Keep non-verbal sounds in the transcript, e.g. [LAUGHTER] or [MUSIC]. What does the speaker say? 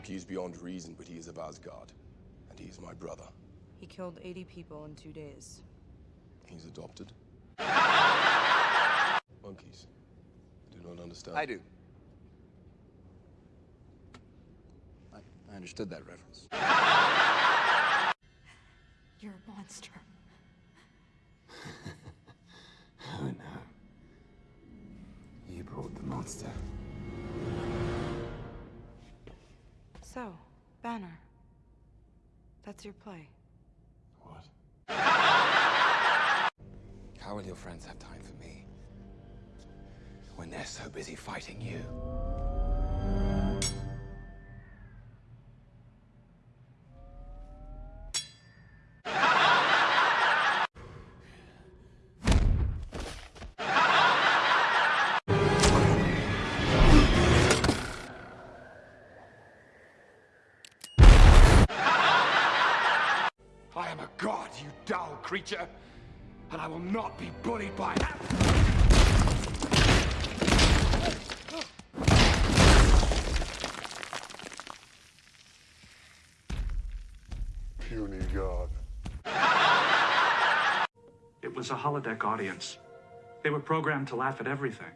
Loki is beyond reason, but he is of Asgard. And he is my brother. He killed 80 people in two days. He's adopted. [LAUGHS] Monkeys. I do not understand. I do. I, I understood that reference. [LAUGHS] You're a monster. [LAUGHS] Oh no. You brought the monster. So, Banner. That's your play. What? How will your friends have time for me when they're so busy fighting you? I am a god, you dull creature, and I will not be bullied by. That. puny god. It was a holodeck audience. They were programmed to laugh at everything.